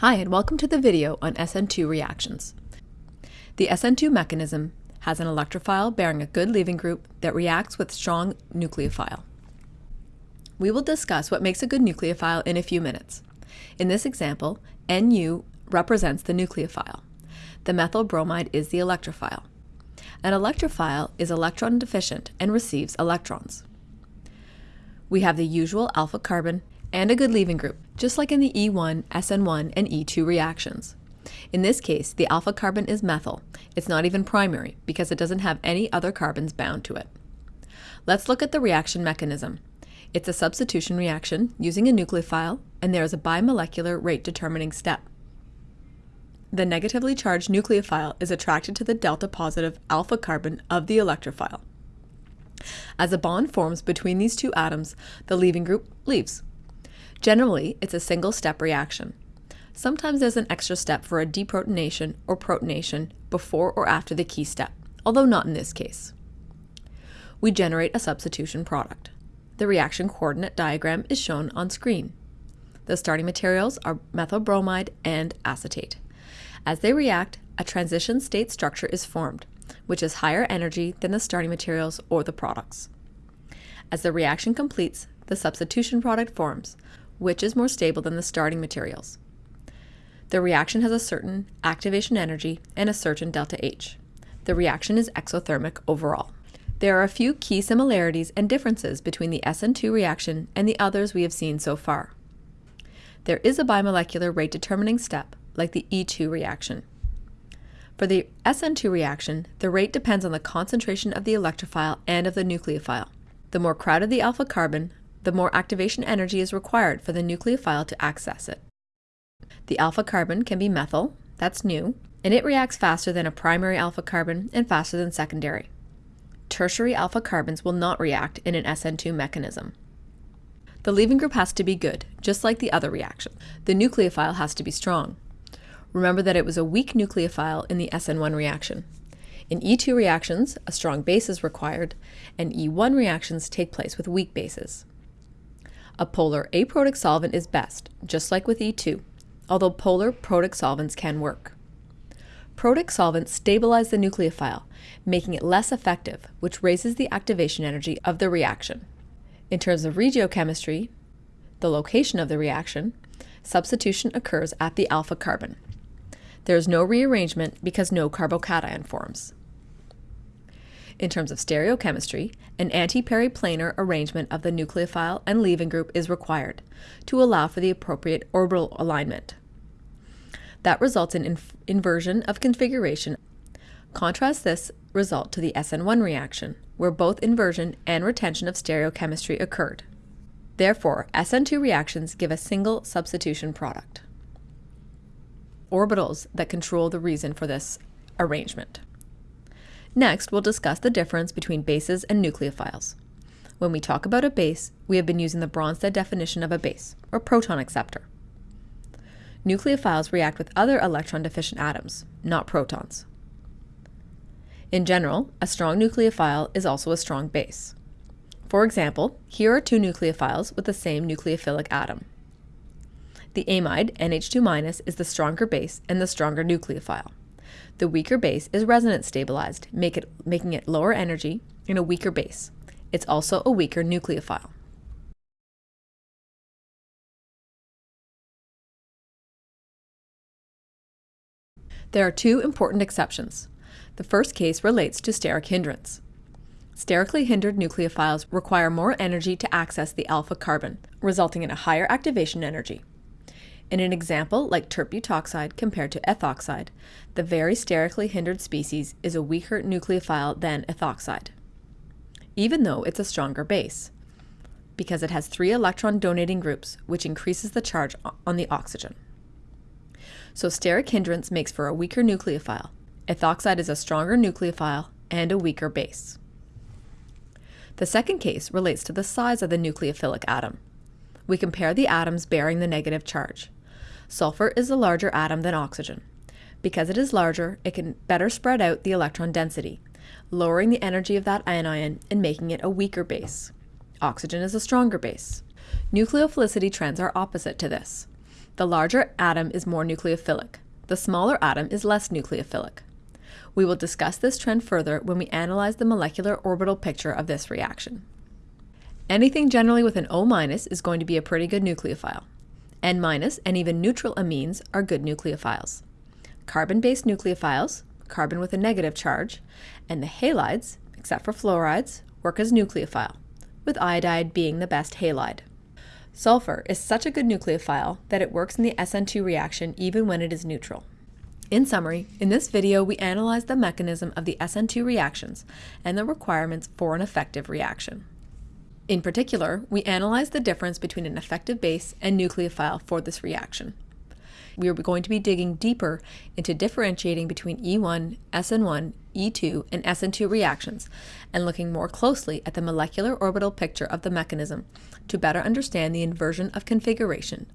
Hi and welcome to the video on SN2 reactions. The SN2 mechanism has an electrophile bearing a good leaving group that reacts with strong nucleophile. We will discuss what makes a good nucleophile in a few minutes. In this example, Nu represents the nucleophile. The methyl bromide is the electrophile. An electrophile is electron deficient and receives electrons. We have the usual alpha carbon and a good leaving group, just like in the E1, SN1, and E2 reactions. In this case, the alpha carbon is methyl. It's not even primary because it doesn't have any other carbons bound to it. Let's look at the reaction mechanism. It's a substitution reaction using a nucleophile, and there is a bimolecular rate determining step. The negatively charged nucleophile is attracted to the delta positive alpha carbon of the electrophile. As a bond forms between these two atoms, the leaving group leaves. Generally, it's a single-step reaction. Sometimes there's an extra step for a deprotonation or protonation before or after the key step, although not in this case. We generate a substitution product. The reaction coordinate diagram is shown on screen. The starting materials are methyl bromide and acetate. As they react, a transition state structure is formed, which is higher energy than the starting materials or the products. As the reaction completes, the substitution product forms, which is more stable than the starting materials. The reaction has a certain activation energy and a certain delta H. The reaction is exothermic overall. There are a few key similarities and differences between the SN2 reaction and the others we have seen so far. There is a bimolecular rate determining step, like the E2 reaction. For the SN2 reaction, the rate depends on the concentration of the electrophile and of the nucleophile. The more crowded the alpha carbon, the more activation energy is required for the nucleophile to access it. The alpha carbon can be methyl, that's new, and it reacts faster than a primary alpha carbon and faster than secondary. Tertiary alpha carbons will not react in an SN2 mechanism. The leaving group has to be good, just like the other reaction. The nucleophile has to be strong. Remember that it was a weak nucleophile in the SN1 reaction. In E2 reactions, a strong base is required, and E1 reactions take place with weak bases. A polar aprotic solvent is best, just like with E2, although polar protic solvents can work. Protic solvents stabilize the nucleophile, making it less effective, which raises the activation energy of the reaction. In terms of regiochemistry, the location of the reaction, substitution occurs at the alpha carbon. There is no rearrangement because no carbocation forms. In terms of stereochemistry, an anti-periplanar arrangement of the nucleophile and leaving group is required to allow for the appropriate orbital alignment. That results in inv inversion of configuration. Contrast this result to the SN1 reaction, where both inversion and retention of stereochemistry occurred. Therefore, SN2 reactions give a single substitution product. Orbitals that control the reason for this arrangement. Next, we'll discuss the difference between bases and nucleophiles. When we talk about a base, we have been using the Bronsted definition of a base, or proton acceptor. Nucleophiles react with other electron-deficient atoms, not protons. In general, a strong nucleophile is also a strong base. For example, here are two nucleophiles with the same nucleophilic atom. The amide, NH2- is the stronger base and the stronger nucleophile. The weaker base is resonance stabilized, make it, making it lower energy and a weaker base. It's also a weaker nucleophile. There are two important exceptions. The first case relates to steric hindrance. Sterically hindered nucleophiles require more energy to access the alpha carbon, resulting in a higher activation energy. In an example like tert-butoxide compared to ethoxide, the very sterically hindered species is a weaker nucleophile than ethoxide, even though it's a stronger base, because it has three electron donating groups, which increases the charge on the oxygen. So steric hindrance makes for a weaker nucleophile. Ethoxide is a stronger nucleophile and a weaker base. The second case relates to the size of the nucleophilic atom. We compare the atoms bearing the negative charge. Sulfur is a larger atom than oxygen. Because it is larger, it can better spread out the electron density, lowering the energy of that anion and making it a weaker base. Oxygen is a stronger base. Nucleophilicity trends are opposite to this. The larger atom is more nucleophilic. The smaller atom is less nucleophilic. We will discuss this trend further when we analyze the molecular orbital picture of this reaction. Anything generally with an O- minus is going to be a pretty good nucleophile. N- and even neutral amines are good nucleophiles. Carbon-based nucleophiles, carbon with a negative charge, and the halides, except for fluorides, work as nucleophile, with iodide being the best halide. Sulfur is such a good nucleophile that it works in the SN2 reaction even when it is neutral. In summary, in this video we analyzed the mechanism of the SN2 reactions and the requirements for an effective reaction. In particular, we analyzed the difference between an effective base and nucleophile for this reaction. We are going to be digging deeper into differentiating between E1, SN1, E2, and SN2 reactions, and looking more closely at the molecular orbital picture of the mechanism to better understand the inversion of configuration